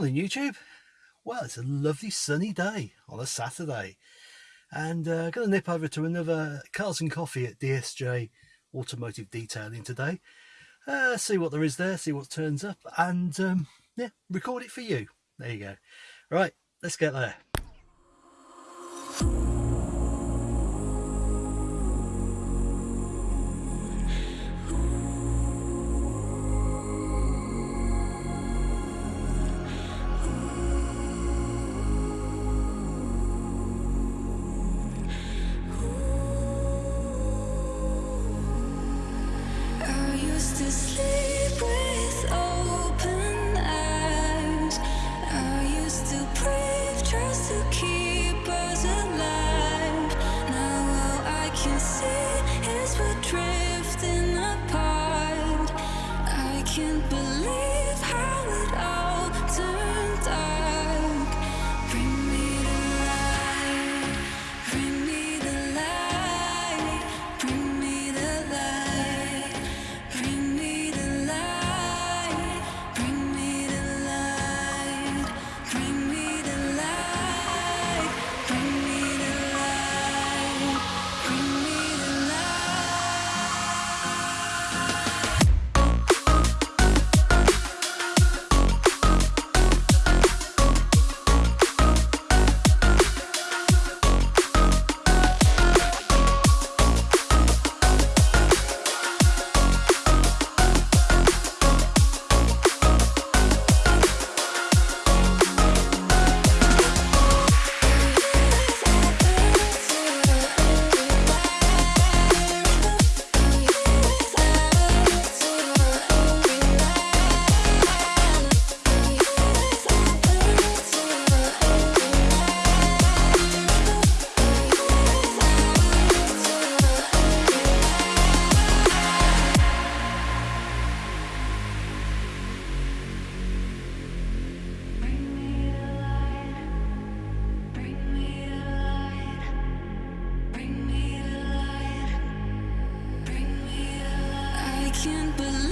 Morning YouTube. Well, it's a lovely sunny day on a Saturday and uh, going to nip over to another Cars and Coffee at DSJ Automotive Detailing today. Uh, see what there is there, see what turns up and um, yeah, record it for you. There you go. Right, let's get there. Bring me can't believe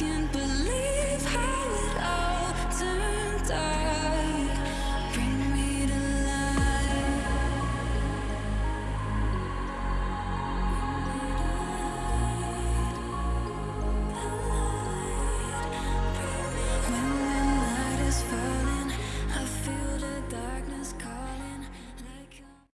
can't believe